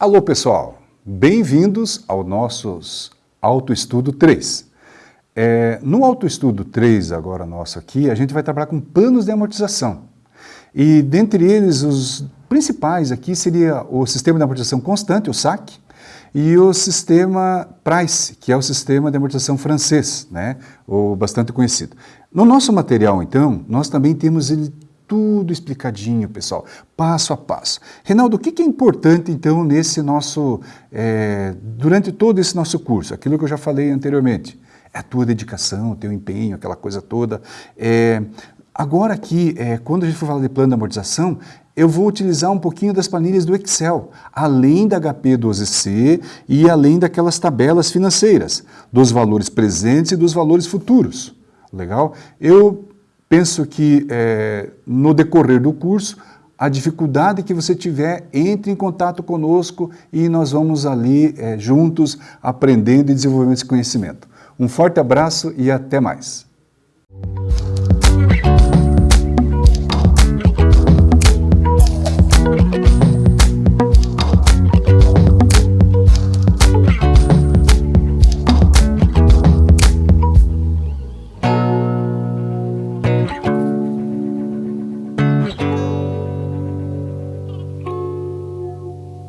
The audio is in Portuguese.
Alô pessoal, bem-vindos ao nossos Autoestudo 3. É, no Autoestudo 3, agora nosso aqui, a gente vai trabalhar com planos de amortização. E dentre eles, os principais aqui seria o sistema de amortização constante, o SAC, e o sistema Price, que é o sistema de amortização francês, né, o bastante conhecido. No nosso material, então, nós também temos ele tudo explicadinho, pessoal, passo a passo. Reinaldo, o que é importante, então, nesse nosso, é, durante todo esse nosso curso? Aquilo que eu já falei anteriormente. É a tua dedicação, o teu empenho, aquela coisa toda. É, agora aqui, é, quando a gente for falar de plano de amortização, eu vou utilizar um pouquinho das planilhas do Excel, além da HP12C e além daquelas tabelas financeiras, dos valores presentes e dos valores futuros. Legal? Eu Penso que é, no decorrer do curso, a dificuldade que você tiver, entre em contato conosco e nós vamos ali é, juntos aprendendo e desenvolvendo esse conhecimento. Um forte abraço e até mais.